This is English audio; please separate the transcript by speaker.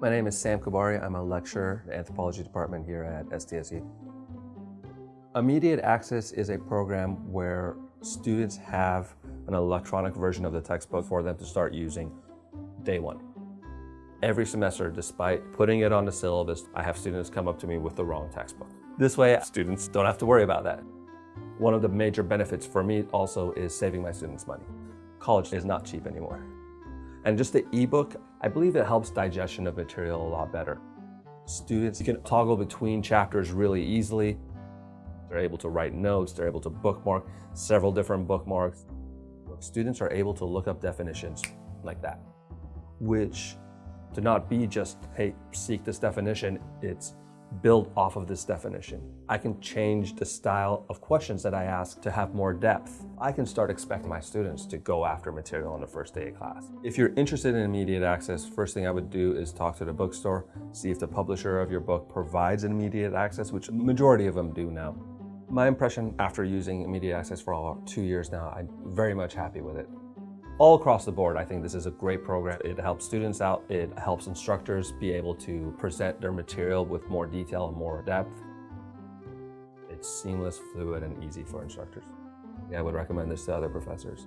Speaker 1: My name is Sam Kabari. I'm a lecturer in the anthropology department here at SDSU. Immediate Access is a program where students have an electronic version of the textbook for them to start using day one. Every semester, despite putting it on the syllabus, I have students come up to me with the wrong textbook. This way, students don't have to worry about that. One of the major benefits for me also is saving my students money. College is not cheap anymore. And just the ebook, I believe it helps digestion of material a lot better. Students can toggle between chapters really easily. They're able to write notes, they're able to bookmark several different bookmarks. Students are able to look up definitions like that, which to not be just, hey, seek this definition, it's build off of this definition. I can change the style of questions that I ask to have more depth. I can start expecting my students to go after material on the first day of class. If you're interested in immediate access, first thing I would do is talk to the bookstore, see if the publisher of your book provides immediate access, which majority of them do now. My impression after using immediate access for all two years now, I'm very much happy with it. All across the board, I think this is a great program. It helps students out, it helps instructors be able to present their material with more detail and more depth. It's seamless, fluid, and easy for instructors. Yeah, I would recommend this to other professors.